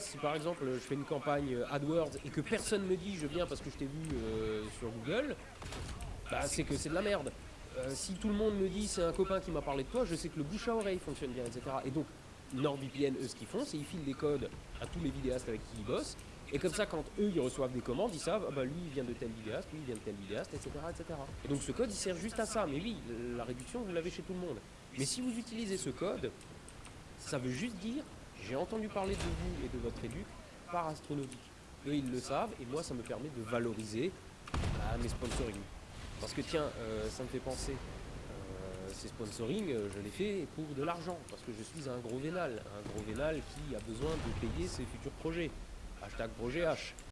si par exemple je fais une campagne AdWords et que personne me dit je viens parce que je t'ai vu euh, sur Google, bah c'est que c'est de la merde. Euh, si tout le monde me dit c'est un copain qui m'a parlé de toi, je sais que le bouche à oreille fonctionne bien, etc. Et donc NordVPN, eux, ce qu'ils font, c'est ils filent des codes à tous les vidéastes avec qui ils bossent. Et comme ça, quand eux, ils reçoivent des commandes, ils savent, ah bah lui, il vient de tel vidéaste, lui, il vient de tel vidéaste, etc., etc. Et donc ce code, il sert juste à ça. Mais oui, la réduction, vous l'avez chez tout le monde. Mais si vous utilisez ce code, ça veut juste dire, j'ai entendu parler de vous et de votre éduc par astronomique. Eux, ils le savent, et moi, ça me permet de valoriser à mes sponsoring. Parce que tiens, euh, ça me fait penser, euh, ces sponsoring, euh, je les fais pour de l'argent, parce que je suis un gros vénal, un gros vénal qui a besoin de payer ses futurs projets. Hashtag projet H.